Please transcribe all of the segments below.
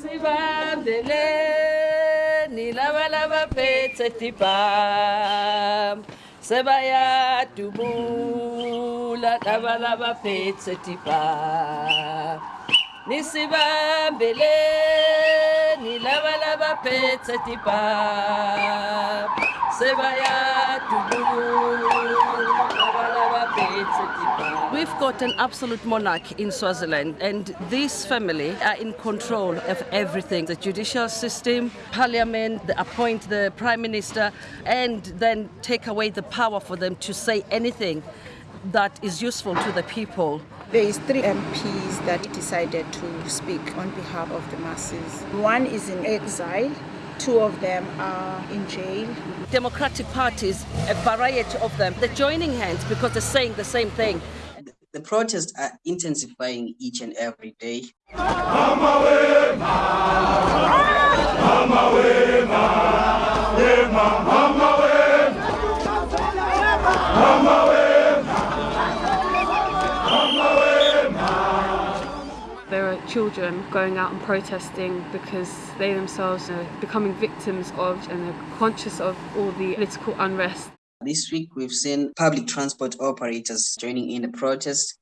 sivandele ni lavalava petseti pam sebaya tubula lavalava petseti pam ni sivambele ni lavalava petseti pam sebaya tubula We've got an absolute monarch in Swaziland, and this family are in control of everything the judicial system, parliament, they appoint the prime minister, and then take away the power for them to say anything that is useful to the people. There is three MPs that decided to speak on behalf of the masses. One is in exile, two of them are in jail. Democratic parties, a variety of them, they're joining hands because they're saying the same thing. The protests are intensifying each and every day. Children going out and protesting because they themselves are becoming victims of and are conscious of all the political unrest. This week, we've seen public transport operators joining in the protest.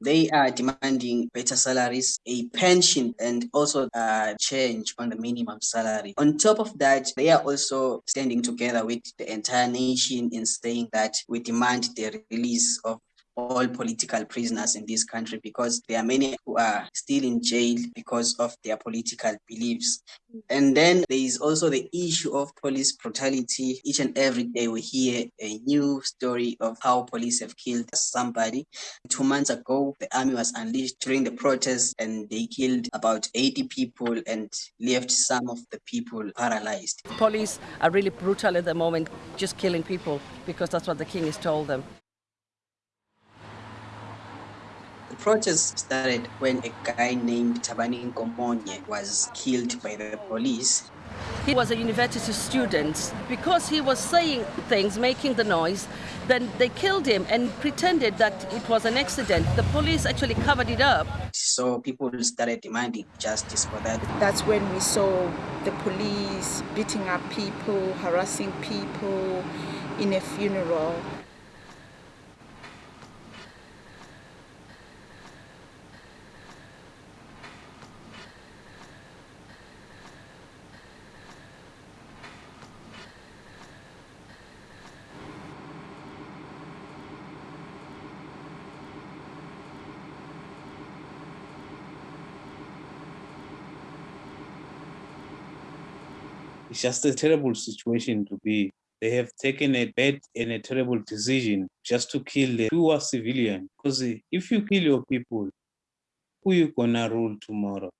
They are demanding better salaries, a pension, and also a change on the minimum salary. On top of that, they are also standing together with the entire nation in saying that we demand the release of all political prisoners in this country because there are many who are still in jail because of their political beliefs. And then there is also the issue of police brutality. Each and every day we hear a new story of how police have killed somebody. Two months ago, the army was unleashed during the protests and they killed about 80 people and left some of the people paralyzed. Police are really brutal at the moment, just killing people because that's what the king has told them. The protest started when a guy named Thabani Nkomonye was killed by the police. He was a university student. Because he was saying things, making the noise, then they killed him and pretended that it was an accident. The police actually covered it up. So people started demanding justice for that. That's when we saw the police beating up people, harassing people in a funeral. It's just a terrible situation to be. They have taken a bad and a terrible decision just to kill the poor civilian. Because if you kill your people, who you gonna rule tomorrow?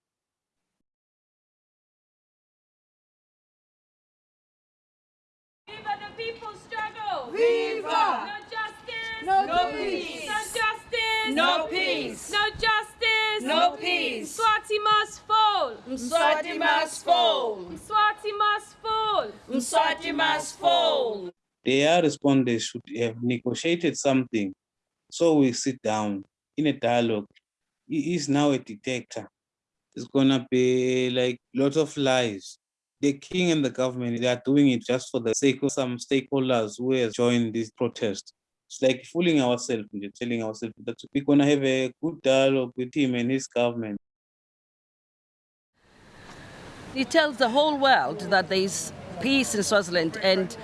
Viva the people's struggle! Viva! No justice! No No peace! peace. No justice! No peace! No justice! No peace! Swati must fall! Mswati must fall! Swati must fall! Mswati must fall! Their respondents should have negotiated something. So we sit down in a dialogue. He is now a dictator. It's gonna be like lots of lies. The king and the government, they are doing it just for the sake of some stakeholders who have joined this protest. It's like fooling ourselves, we're telling ourselves that we're gonna have a good dialogue with him and his government. He tells the whole world that there is peace in Swaziland and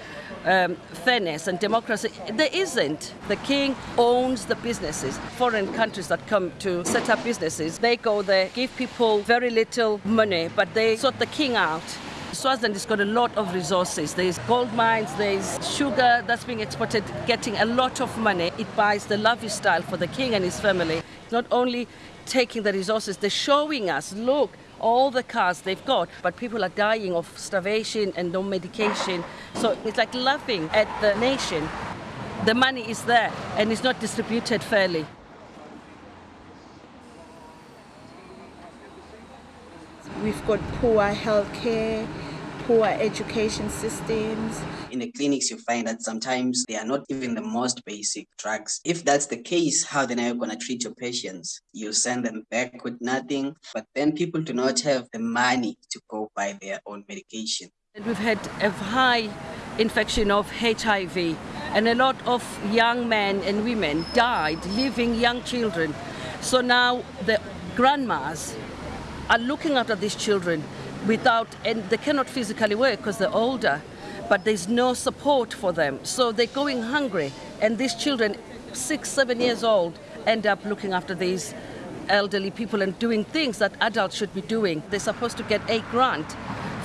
um, fairness and democracy. There isn't. The king owns the businesses. Foreign countries that come to set up businesses, they go there, give people very little money, but they sort the king out. Swaziland has got a lot of resources. There's gold mines, there's sugar that's being exported, getting a lot of money. It buys the lifestyle for the king and his family. Not only taking the resources, they're showing us, look, all the cars they've got, but people are dying of starvation and no medication. So it's like laughing at the nation. The money is there and it's not distributed fairly. We've got poor healthcare, poor education systems. In the clinics, you find that sometimes they are not even the most basic drugs. If that's the case, how then are you going to treat your patients? You send them back with nothing, but then people do not have the money to go buy their own medication. And we've had a high infection of HIV, and a lot of young men and women died, leaving young children. So now the grandmas are looking after these children without, and they cannot physically work because they're older, but there's no support for them. So they're going hungry, and these children, six, seven years old, end up looking after these elderly people and doing things that adults should be doing. They're supposed to get a grant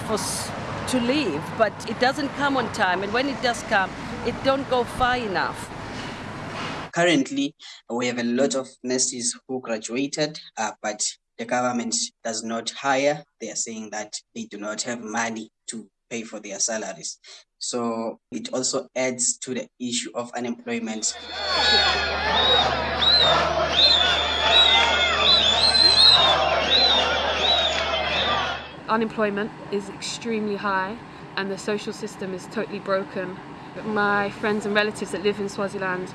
for to leave, but it doesn't come on time, and when it does come, it don't go far enough. Currently, we have a lot of nurses who graduated, uh, but the government does not hire. They are saying that they do not have money to pay for their salaries. So it also adds to the issue of unemployment. Unemployment is extremely high and the social system is totally broken. My friends and relatives that live in Swaziland,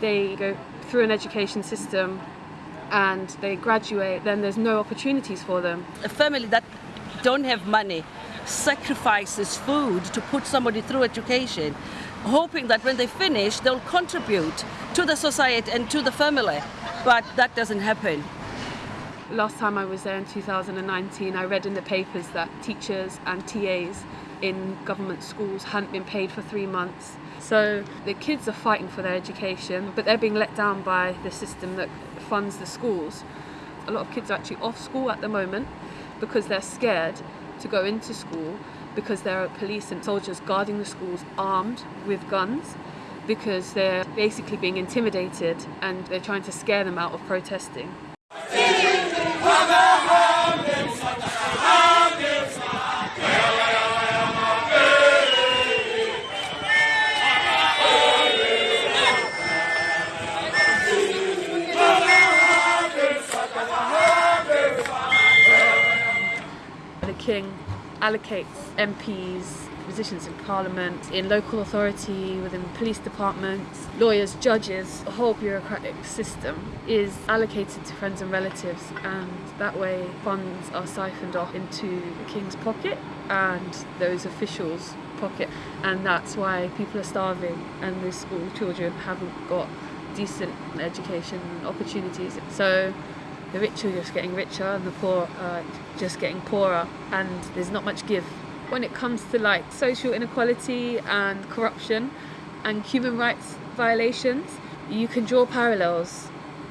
they go through an education system and they graduate, then there's no opportunities for them. A family that don't have money sacrifices food to put somebody through education, hoping that when they finish, they'll contribute to the society and to the family. But that doesn't happen. Last time I was there in 2019, I read in the papers that teachers and TAs in government schools hadn't been paid for three months. So the kids are fighting for their education, but they're being let down by the system that funds the schools. A lot of kids are actually off school at the moment because they're scared to go into school because there are police and soldiers guarding the schools armed with guns because they're basically being intimidated and they're trying to scare them out of protesting. King allocates MPs positions in Parliament, in local authority, within police departments, lawyers, judges, the whole bureaucratic system is allocated to friends and relatives, and that way funds are siphoned off into the King's pocket and those officials' pocket, and that's why people are starving and the school children haven't got decent education opportunities. So the rich are just getting richer and the poor are just getting poorer, and there's not much give when it comes to like social inequality and corruption and human rights violations, you can draw parallels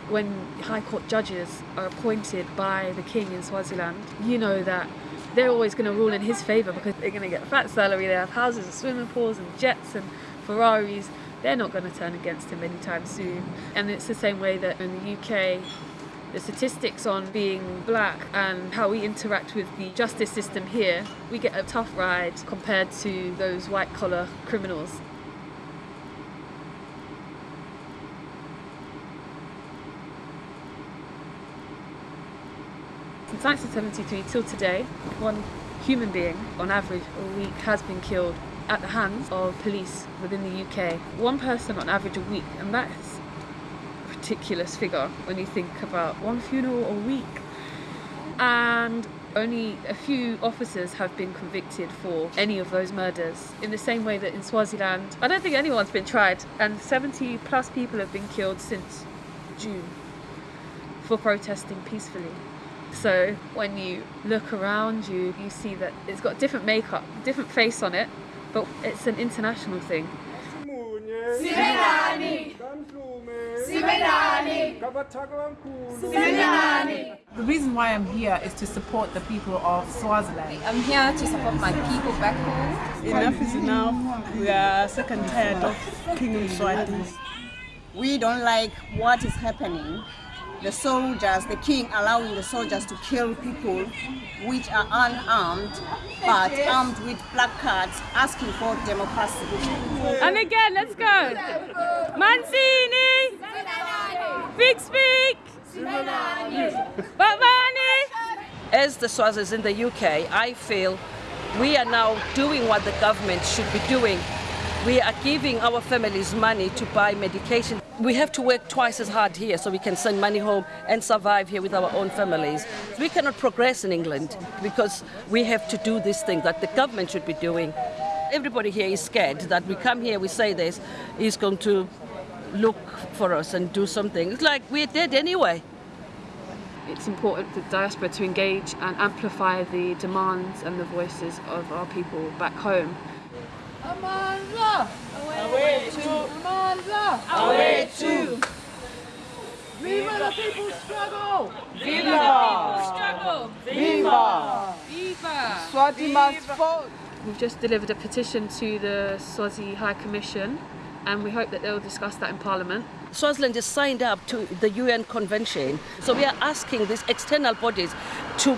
when High Court judges are appointed by the King in Swaziland. You know that they're always going to rule in his favour because they're going to get a fat salary, they have houses and swimming pools and jets and Ferraris. They're not going to turn against him anytime soon. And it's the same way that in the UK, the statistics on being black and how we interact with the justice system here, we get a tough ride compared to those white collar criminals. Since 1973 till today, one human being on average a week has been killed at the hands of police within the UK. One person on average a week, and that is ridiculous figure when you think about one funeral a week. And only a few officers have been convicted for any of those murders. In the same way that in Swaziland, I don't think anyone's been tried, and 70 plus people have been killed since June for protesting peacefully. So when you look around you, you see that it's got different makeup, different face on it, but it's an international thing. The reason why I'm here is to support the people of Swaziland. I'm here to support my people back home. Enough is enough. We are sick and tired of King Mswati. We don't like what is happening. The soldiers, the king allowing the soldiers to kill people which are unarmed but armed with placards asking for democracy. And again, let's go. Manzini. Big speak. Bavani. As the Swazis in the UK, I feel we are now doing what the government should be doing. We are giving our families money to buy medication. We have to work twice as hard here so we can send money home and survive here with our own families. We cannot progress in England because we have to do this thing that the government should be doing. Everybody here is scared that we come here, we say this, he's going to look for us and do something. It's like we're dead anyway. It's important for the diaspora to engage and amplify the demands and the voices of our people back home. Amanza! Awethu! Amanza! Awethu! Viva the people's struggle! Viva the people's struggle! Viva! Viva! Swazi must vote! We've just delivered a petition to the Swazi High Commission and we hope that they'll discuss that in Parliament. Swaziland is signed up to the UN Convention, so we are asking these external bodies to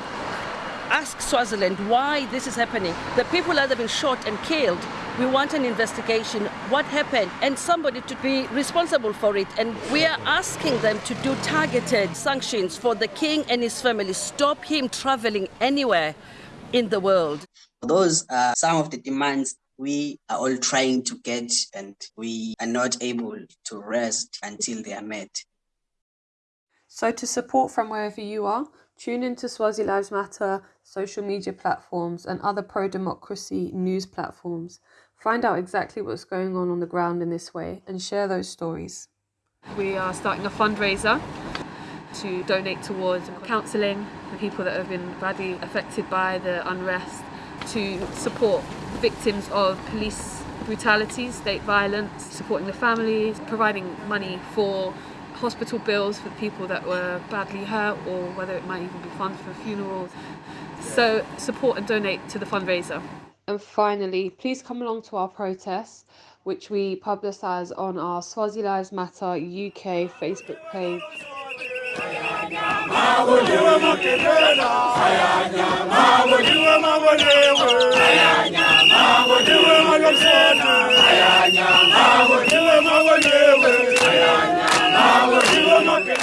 ask Swaziland why this is happening. The people that have been shot and killed, we want an investigation. What happened? And somebody to be responsible for it. And we are asking them to do targeted sanctions for the king and his family. Stop him traveling anywhere in the world. Those are some of the demands we are all trying to get, and we are not able to rest until they are met. So, to support from wherever you are, tune into Swazi Lives Matter social media platforms and other pro democracy news platforms. Find out exactly what's going on on the ground in this way and share those stories. We are starting a fundraiser to donate towards counselling for people that have been badly affected by the unrest, to support victims of police brutality, state violence, supporting the families, providing money for hospital bills for people that were badly hurt or whether it might even be funds for funerals. So support and donate to the fundraiser. And finally, please come along to our protest, which we publicise on our Swazi Lives Matter UK Facebook page. Mabuliwe ndiwe malomsana ndiwe mawonewe ndiwe mape